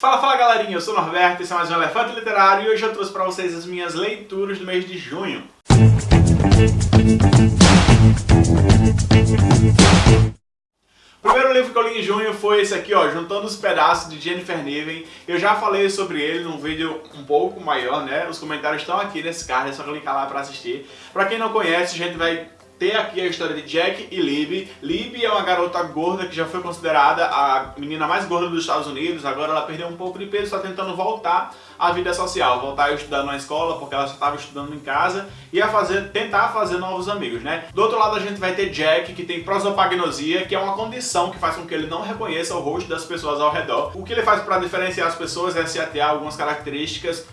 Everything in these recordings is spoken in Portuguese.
Fala, fala galerinha, eu sou o Norberto, esse é mais um Elefante Literário e hoje eu trouxe para vocês as minhas leituras do mês de junho. O primeiro livro que eu li em junho foi esse aqui, ó, Juntando os Pedaços, de Jennifer Niven. Eu já falei sobre ele num vídeo um pouco maior, né? Os comentários estão aqui nesse card, é só clicar lá para assistir. Para quem não conhece, a gente vai ter aqui a história de Jack e Libby. Libby é uma garota gorda que já foi considerada a menina mais gorda dos Estados Unidos, agora ela perdeu um pouco de peso, está tentando voltar à vida social, voltar a estudar na escola, porque ela só estava estudando em casa, e a fazer, tentar fazer novos amigos, né? Do outro lado a gente vai ter Jack, que tem prosopagnosia, que é uma condição que faz com que ele não reconheça o rosto das pessoas ao redor. O que ele faz para diferenciar as pessoas é se atear algumas características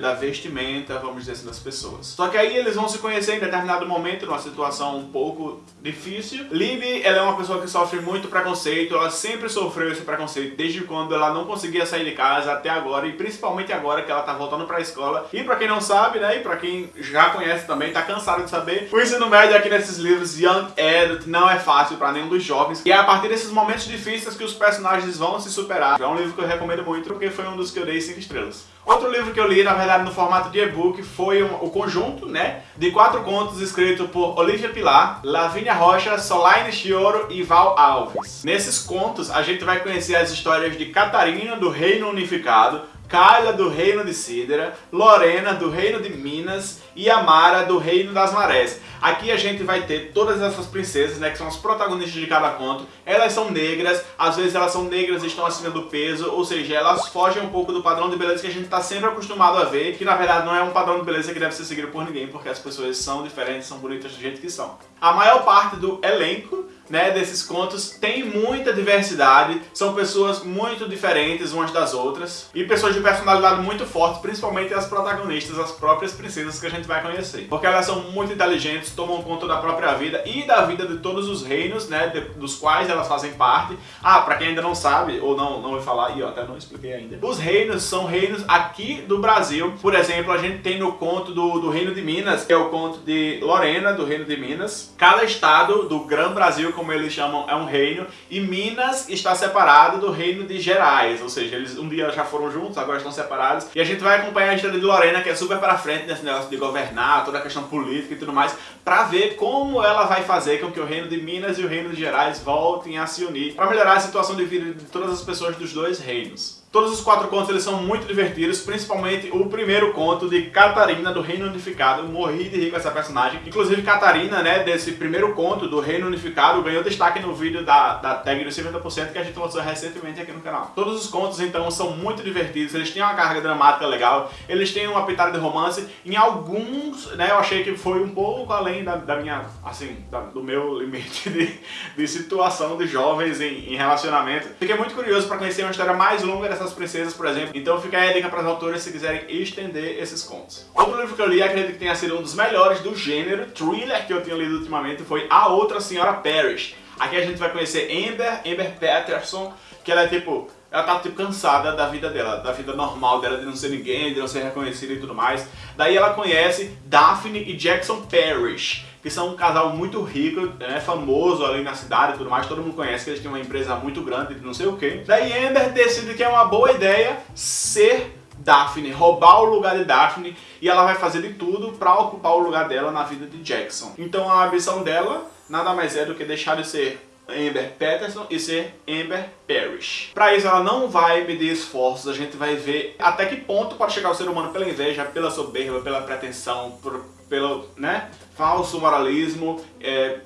da vestimenta, vamos dizer assim, das pessoas. Só que aí eles vão se conhecer em determinado momento, numa situação um pouco difícil. Libby, ela é uma pessoa que sofre muito preconceito, ela sempre sofreu esse preconceito desde quando ela não conseguia sair de casa até agora, e principalmente agora que ela tá voltando pra escola. E pra quem não sabe, né, e pra quem já conhece também, tá cansado de saber, o ensino médio aqui nesses livros Young Adult não é fácil pra nenhum dos jovens. E é a partir desses momentos difíceis que os personagens vão se superar. É um livro que eu recomendo muito, porque foi um dos que eu dei 5 estrelas. Outro livro que eu li, na verdade, no formato de e-book, foi um, o conjunto, né, de quatro contos escritos por Olivia Pilar, Lavínia Rocha, Solaine Chioro e Val Alves. Nesses contos, a gente vai conhecer as histórias de Catarina, do Reino Unificado, Kyla do Reino de Sidera, Lorena do Reino de Minas e Amara do Reino das Marés. Aqui a gente vai ter todas essas princesas, né, que são as protagonistas de cada conto. Elas são negras, às vezes elas são negras e estão acima do peso, ou seja, elas fogem um pouco do padrão de beleza que a gente está sempre acostumado a ver, que na verdade não é um padrão de beleza que deve ser seguido por ninguém, porque as pessoas são diferentes, são bonitas do jeito que são. A maior parte do elenco né, desses contos tem muita diversidade, são pessoas muito diferentes umas das outras e pessoas de personalidade muito forte, principalmente as protagonistas, as próprias princesas que a gente vai conhecer. Porque elas são muito inteligentes, tomam conta da própria vida e da vida de todos os reinos, né, de, dos quais elas fazem parte. Ah, pra quem ainda não sabe, ou não, não vai falar, e eu até não expliquei ainda. Os reinos são reinos aqui do Brasil. Por exemplo, a gente tem no conto do, do Reino de Minas, que é o conto de Lorena, do Reino de Minas. Cada estado do Grão Brasil, como eles chamam, é um reino, e Minas está separado do reino de Gerais, ou seja, eles um dia já foram juntos, agora estão separados, e a gente vai acompanhar a história de Lorena, que é super para frente nesse negócio de governar, toda a questão política e tudo mais, para ver como ela vai fazer com que o reino de Minas e o reino de Gerais voltem a se unir, para melhorar a situação de vida de todas as pessoas dos dois reinos. Todos os quatro contos eles são muito divertidos, principalmente o primeiro conto de Catarina do Reino Unificado. Morri de rir com essa personagem. Inclusive Catarina, né, desse primeiro conto do Reino Unificado, ganhou destaque no vídeo da, da tag dos 50% que a gente lançou recentemente aqui no canal. Todos os contos, então, são muito divertidos, eles têm uma carga dramática legal, eles têm uma pitada de romance. Em alguns, né, eu achei que foi um pouco além da, da minha, assim, da, do meu limite de, de situação de jovens em, em relacionamento. Fiquei muito curioso para conhecer uma história mais longa princesas, por exemplo. Então fica aí a dica para as autoras se quiserem estender esses contos. Outro livro que eu li, acredito que tenha sido um dos melhores do gênero, thriller, que eu tinha lido ultimamente, foi A Outra Senhora Parrish. Aqui a gente vai conhecer Amber, Amber Patterson, que ela é tipo ela tá tipo cansada da vida dela, da vida normal dela, de não ser ninguém, de não ser reconhecida e tudo mais. Daí ela conhece Daphne e Jackson Parrish, que são um casal muito rico, né, famoso ali na cidade e tudo mais, todo mundo conhece que eles têm uma empresa muito grande de não sei o que. Daí Amber decide que é uma boa ideia ser Daphne, roubar o lugar de Daphne e ela vai fazer de tudo para ocupar o lugar dela na vida de Jackson. Então a ambição dela nada mais é do que deixar de ser Amber Patterson e ser Amber Parrish. Para isso ela não vai medir esforços, a gente vai ver até que ponto pode chegar o ser humano pela inveja, pela soberba, pela pretensão, por, pelo né, falso moralismo, é,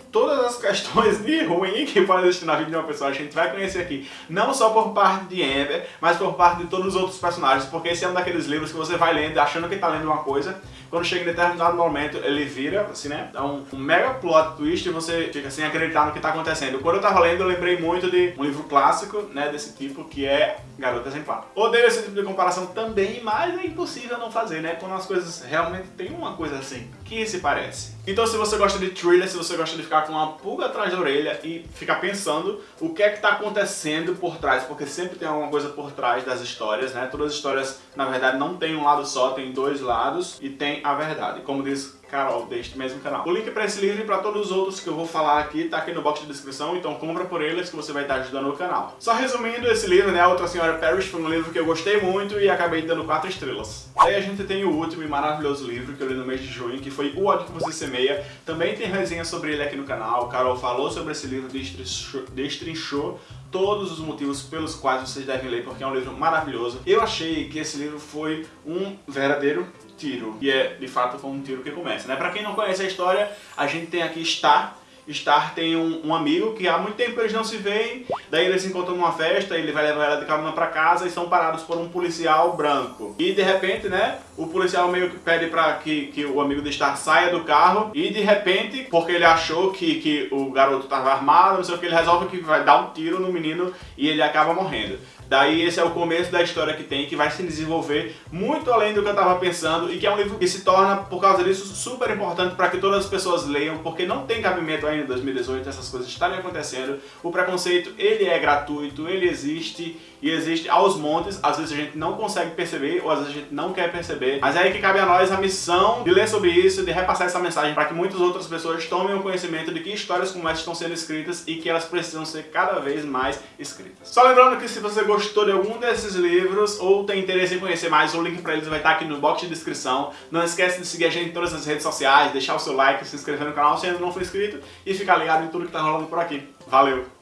questões de ruim que podem existir na vida de uma pessoa, a gente vai conhecer aqui, não só por parte de Amber, mas por parte de todos os outros personagens, porque esse é um daqueles livros que você vai lendo achando que está lendo uma coisa, quando chega em determinado momento ele vira, assim, né, dá um, um mega plot twist e você fica sem acreditar no que está acontecendo. Quando eu estava lendo, eu lembrei muito de um livro clássico, né, desse tipo, que é Garota Exemplar. Odeio esse tipo de comparação também, mas é impossível não fazer, né, quando as coisas realmente tem uma coisa assim, que se parece. Então se você gosta de thriller, se você gosta de ficar com uma pulga atrás da orelha e ficar pensando o que é que está acontecendo por trás, porque sempre tem alguma coisa por trás das histórias, né? Todas as histórias, na verdade, não tem um lado só, tem dois lados e tem a verdade. Como diz Carol, deste mesmo canal. O link para esse livro e para todos os outros que eu vou falar aqui tá aqui no box de descrição, então compra por eles que você vai estar ajudando o canal. Só resumindo, esse livro, né, Outra Senhora Parrish, foi um livro que eu gostei muito e acabei dando 4 estrelas. Aí a gente tem o último e maravilhoso livro que eu li no mês de junho, que foi O Ódio Que Você Semeia. Também tem resenha sobre ele aqui no canal, Carol falou sobre esse livro, destrinchou, destrinchou todos os motivos pelos quais vocês devem ler, porque é um livro maravilhoso. Eu achei que esse livro foi um verdadeiro tiro. E é, de fato, foi um tiro que começa, né? Pra quem não conhece a história, a gente tem aqui Star, Star tem um, um, amigo que há muito tempo eles não se veem, daí eles se encontram numa festa, ele vai levar ela de carona pra casa e são parados por um policial branco. E de repente, né, o policial meio que pede pra que, que o amigo de Star saia do carro e de repente, porque ele achou que, que o garoto tava armado, não sei o que, ele resolve que vai dar um tiro no menino e ele acaba morrendo. Daí esse é o começo da história que tem, que vai se desenvolver muito além do que eu estava pensando e que é um livro que se torna, por causa disso, super importante para que todas as pessoas leiam, porque não tem cabimento ainda em 2018 essas coisas estarem acontecendo. O preconceito, ele é gratuito, ele existe e existe aos montes, às vezes a gente não consegue perceber ou às vezes a gente não quer perceber, mas é aí que cabe a nós a missão de ler sobre isso, de repassar essa mensagem para que muitas outras pessoas tomem o conhecimento de que histórias como essa estão sendo escritas e que elas precisam ser cada vez mais escritas. Só lembrando que se você gostou de algum desses livros ou tem interesse em conhecer mais, o link para eles vai estar aqui no box de descrição. Não esquece de seguir a gente em todas as redes sociais, deixar o seu like, se inscrever no canal se ainda não for inscrito e ficar ligado em tudo que está rolando por aqui. Valeu!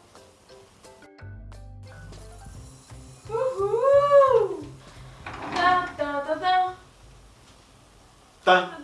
Done.